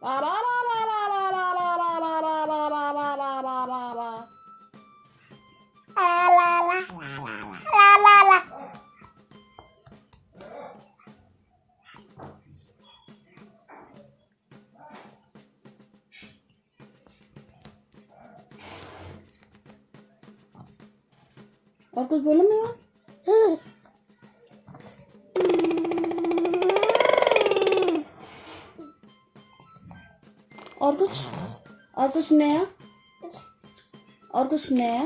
Ba ba ba ba ba ba ba ba ba ba ba ba ba ba ba ba ba. La la la la la la. Korkut bölüm mü var? और कुछ और कुछ नया और कुछ नया।